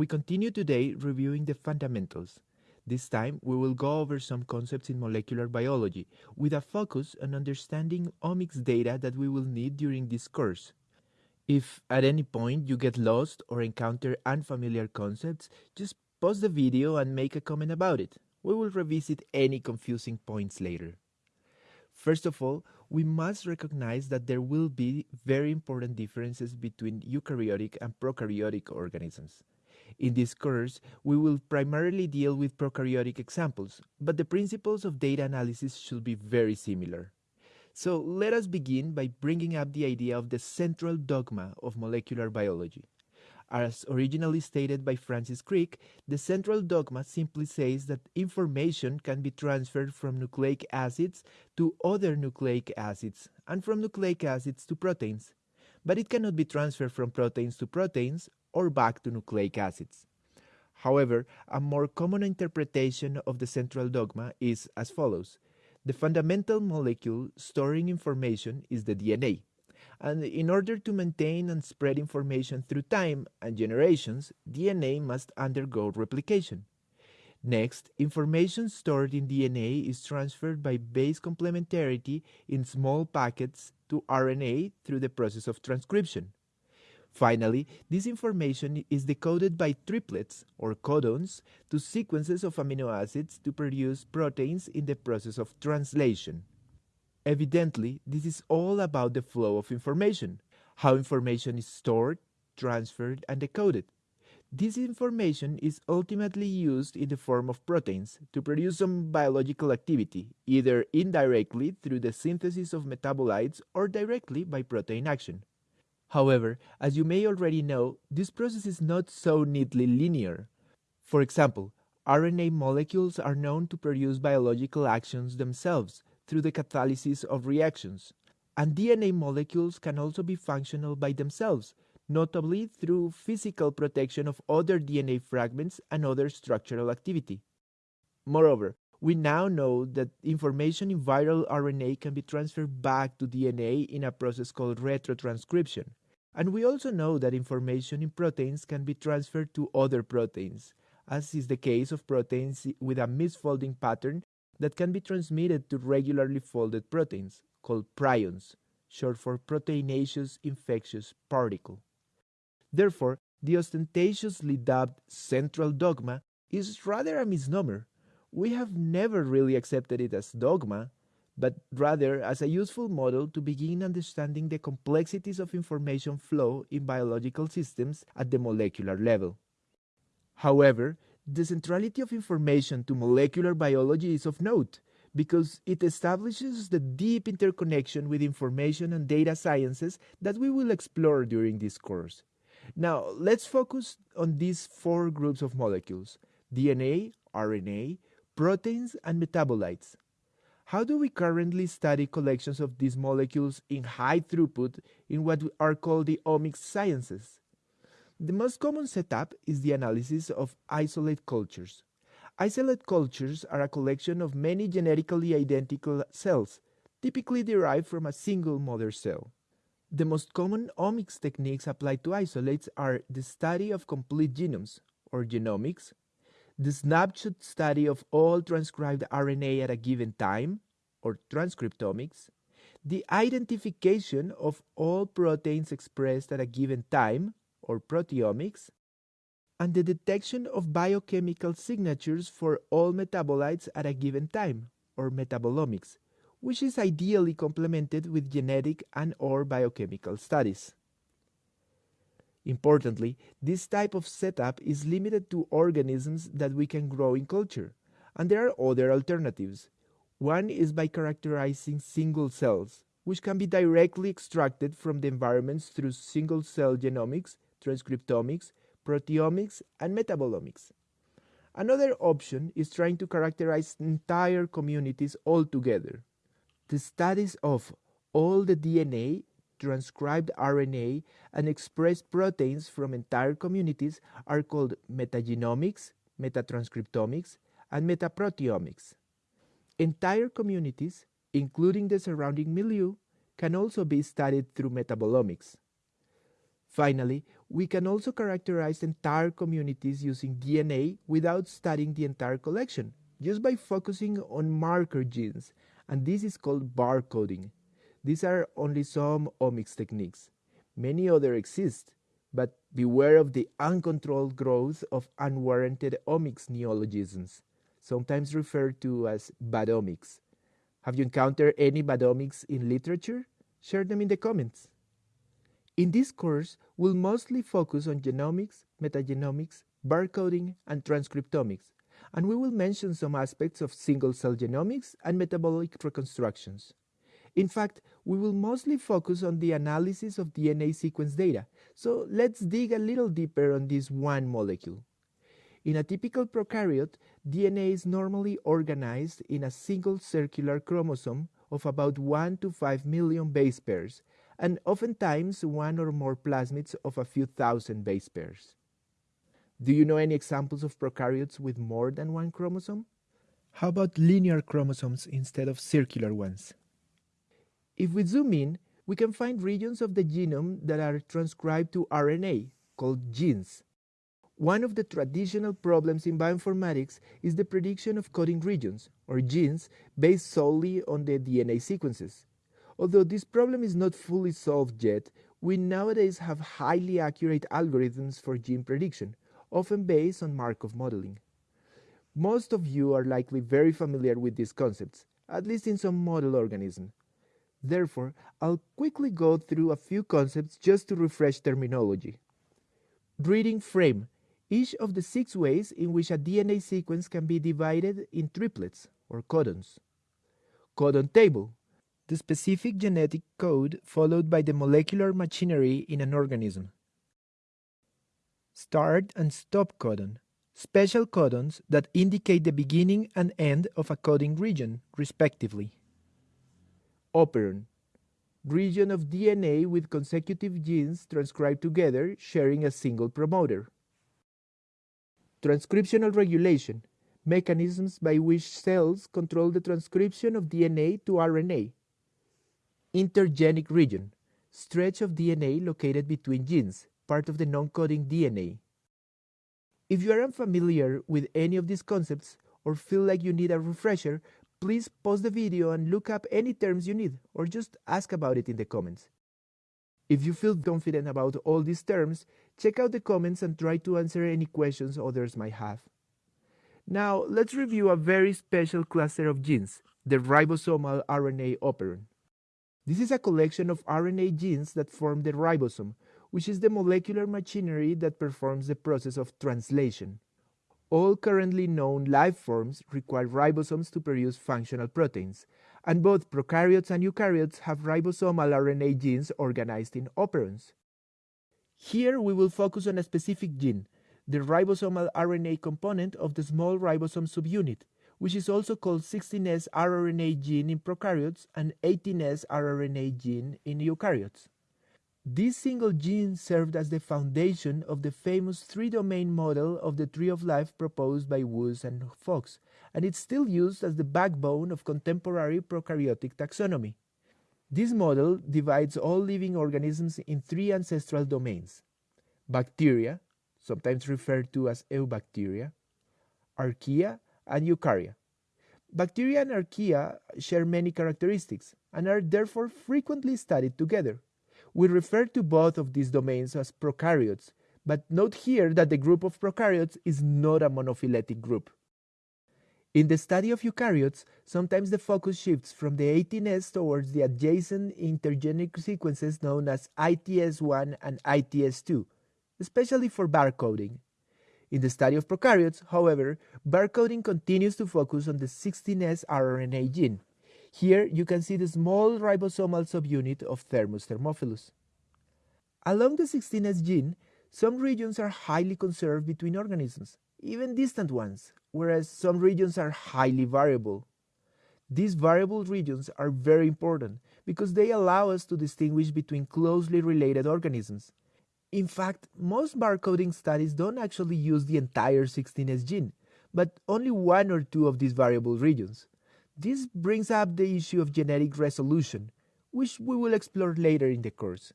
We continue today reviewing the fundamentals. This time, we will go over some concepts in molecular biology, with a focus on understanding omics data that we will need during this course. If at any point you get lost or encounter unfamiliar concepts, just pause the video and make a comment about it. We will revisit any confusing points later. First of all, we must recognize that there will be very important differences between eukaryotic and prokaryotic organisms. In this course, we will primarily deal with prokaryotic examples, but the principles of data analysis should be very similar. So let us begin by bringing up the idea of the central dogma of molecular biology. As originally stated by Francis Crick, the central dogma simply says that information can be transferred from nucleic acids to other nucleic acids and from nucleic acids to proteins, but it cannot be transferred from proteins to proteins or back to nucleic acids. However, a more common interpretation of the central dogma is as follows. The fundamental molecule storing information is the DNA. And in order to maintain and spread information through time and generations, DNA must undergo replication. Next, information stored in DNA is transferred by base complementarity in small packets to RNA through the process of transcription. Finally, this information is decoded by triplets or codons to sequences of amino acids to produce proteins in the process of translation. Evidently, this is all about the flow of information, how information is stored, transferred, and decoded. This information is ultimately used in the form of proteins to produce some biological activity, either indirectly through the synthesis of metabolites or directly by protein action. However, as you may already know, this process is not so neatly linear. For example, RNA molecules are known to produce biological actions themselves through the catalysis of reactions, and DNA molecules can also be functional by themselves, notably through physical protection of other DNA fragments and other structural activity. Moreover, we now know that information in viral RNA can be transferred back to DNA in a process called retrotranscription. And we also know that information in proteins can be transferred to other proteins, as is the case of proteins with a misfolding pattern that can be transmitted to regularly folded proteins, called prions, short for proteinaceous infectious particle. Therefore, the ostentatiously dubbed central dogma is rather a misnomer. We have never really accepted it as dogma, but rather as a useful model to begin understanding the complexities of information flow in biological systems at the molecular level. However, the centrality of information to molecular biology is of note because it establishes the deep interconnection with information and data sciences that we will explore during this course. Now, let's focus on these four groups of molecules DNA, RNA, proteins, and metabolites. How do we currently study collections of these molecules in high throughput in what are called the omics sciences? The most common setup is the analysis of isolate cultures. Isolate cultures are a collection of many genetically identical cells, typically derived from a single mother cell. The most common omics techniques applied to isolates are the study of complete genomes, or genomics, the snapshot study of all transcribed RNA at a given time, or transcriptomics, the identification of all proteins expressed at a given time, or proteomics, and the detection of biochemical signatures for all metabolites at a given time, or metabolomics, which is ideally complemented with genetic and or biochemical studies. Importantly, this type of setup is limited to organisms that we can grow in culture, and there are other alternatives. One is by characterizing single cells, which can be directly extracted from the environments through single cell genomics, transcriptomics, proteomics, and metabolomics. Another option is trying to characterize entire communities altogether. The studies of all the DNA transcribed RNA and expressed proteins from entire communities are called metagenomics, metatranscriptomics, and metaproteomics. Entire communities, including the surrounding milieu, can also be studied through metabolomics. Finally, we can also characterize entire communities using DNA without studying the entire collection, just by focusing on marker genes, and this is called barcoding. These are only some omics techniques. Many other exist, but beware of the uncontrolled growth of unwarranted omics neologisms, sometimes referred to as badomics. Have you encountered any badomics in literature? Share them in the comments. In this course, we'll mostly focus on genomics, metagenomics, barcoding, and transcriptomics, and we will mention some aspects of single-cell genomics and metabolic reconstructions. In fact, we will mostly focus on the analysis of DNA sequence data, so let's dig a little deeper on this one molecule. In a typical prokaryote, DNA is normally organized in a single circular chromosome of about 1 to 5 million base pairs, and oftentimes one or more plasmids of a few thousand base pairs. Do you know any examples of prokaryotes with more than one chromosome? How about linear chromosomes instead of circular ones? If we zoom in, we can find regions of the genome that are transcribed to RNA, called genes. One of the traditional problems in bioinformatics is the prediction of coding regions, or genes, based solely on the DNA sequences. Although this problem is not fully solved yet, we nowadays have highly accurate algorithms for gene prediction, often based on Markov modeling. Most of you are likely very familiar with these concepts, at least in some model organism. Therefore, I'll quickly go through a few concepts just to refresh terminology. Reading frame, each of the six ways in which a DNA sequence can be divided in triplets, or codons. Codon table, the specific genetic code followed by the molecular machinery in an organism. Start and stop codon, special codons that indicate the beginning and end of a coding region, respectively. Operon, region of DNA with consecutive genes transcribed together sharing a single promoter. Transcriptional regulation, mechanisms by which cells control the transcription of DNA to RNA, Intergenic region, stretch of DNA located between genes, part of the non-coding DNA. If you are unfamiliar with any of these concepts or feel like you need a refresher, please pause the video and look up any terms you need or just ask about it in the comments. If you feel confident about all these terms, check out the comments and try to answer any questions others might have. Now, let's review a very special cluster of genes, the ribosomal RNA operon. This is a collection of RNA genes that form the ribosome, which is the molecular machinery that performs the process of translation. All currently known life forms require ribosomes to produce functional proteins, and both prokaryotes and eukaryotes have ribosomal RNA genes organized in operons. Here we will focus on a specific gene, the ribosomal RNA component of the small ribosome subunit, which is also called 16S rRNA gene in prokaryotes and 18S rRNA gene in eukaryotes. This single gene served as the foundation of the famous three-domain model of the tree of life proposed by Woese and Fox, and it's still used as the backbone of contemporary prokaryotic taxonomy. This model divides all living organisms in three ancestral domains. Bacteria, sometimes referred to as eubacteria, archaea, and eukarya. Bacteria and archaea share many characteristics and are therefore frequently studied together. We refer to both of these domains as prokaryotes, but note here that the group of prokaryotes is not a monophyletic group. In the study of eukaryotes, sometimes the focus shifts from the 18S towards the adjacent intergenic sequences known as ITS1 and ITS2, especially for barcoding. In the study of prokaryotes, however, barcoding continues to focus on the 16S rRNA gene. Here you can see the small ribosomal subunit of Thermus thermophilus. Along the 16S gene, some regions are highly conserved between organisms, even distant ones, whereas some regions are highly variable. These variable regions are very important because they allow us to distinguish between closely related organisms, in fact, most barcoding studies don't actually use the entire 16S gene, but only one or two of these variable regions. This brings up the issue of genetic resolution, which we will explore later in the course.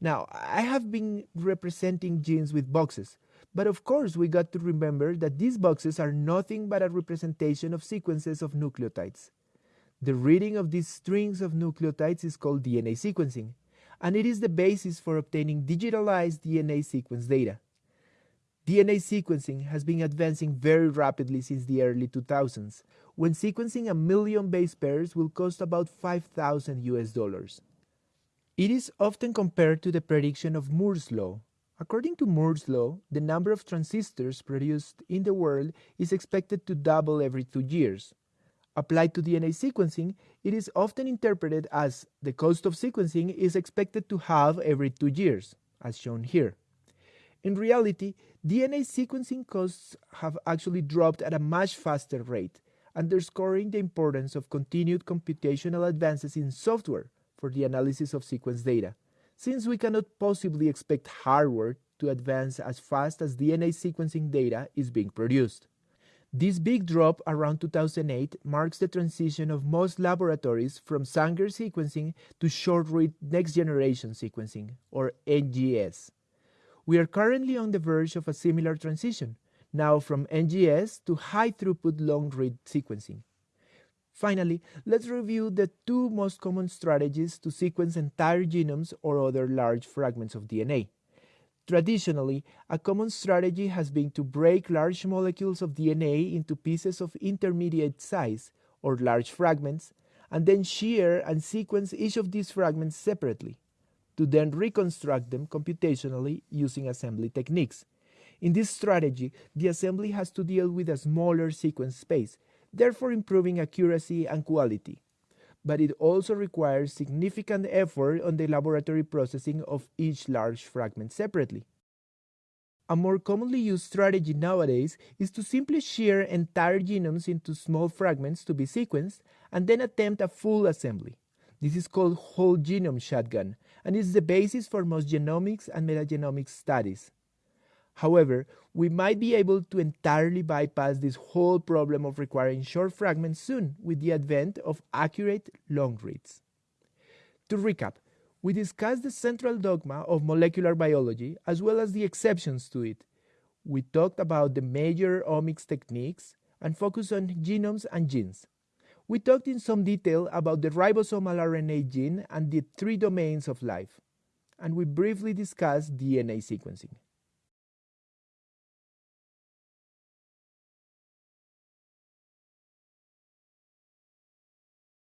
Now, I have been representing genes with boxes, but of course we got to remember that these boxes are nothing but a representation of sequences of nucleotides. The reading of these strings of nucleotides is called DNA sequencing, and it is the basis for obtaining digitalized DNA sequence data. DNA sequencing has been advancing very rapidly since the early 2000s, when sequencing a million base pairs will cost about 5,000 US dollars. It is often compared to the prediction of Moore's law. According to Moore's law, the number of transistors produced in the world is expected to double every two years. Applied to DNA sequencing, it is often interpreted as the cost of sequencing is expected to halve every two years, as shown here. In reality, DNA sequencing costs have actually dropped at a much faster rate, underscoring the importance of continued computational advances in software for the analysis of sequence data, since we cannot possibly expect hardware to advance as fast as DNA sequencing data is being produced. This big drop around 2008 marks the transition of most laboratories from Sanger sequencing to short-read next-generation sequencing, or NGS. We are currently on the verge of a similar transition, now from NGS to high-throughput long-read sequencing. Finally, let's review the two most common strategies to sequence entire genomes or other large fragments of DNA. Traditionally, a common strategy has been to break large molecules of DNA into pieces of intermediate size, or large fragments, and then shear and sequence each of these fragments separately, to then reconstruct them computationally using assembly techniques. In this strategy, the assembly has to deal with a smaller sequence space, therefore improving accuracy and quality but it also requires significant effort on the laboratory processing of each large fragment separately. A more commonly used strategy nowadays is to simply shear entire genomes into small fragments to be sequenced and then attempt a full assembly. This is called whole genome shotgun and is the basis for most genomics and metagenomics studies. However, we might be able to entirely bypass this whole problem of requiring short fragments soon with the advent of accurate long reads. To recap, we discussed the central dogma of molecular biology as well as the exceptions to it. We talked about the major omics techniques and focused on genomes and genes. We talked in some detail about the ribosomal RNA gene and the three domains of life. And we briefly discussed DNA sequencing.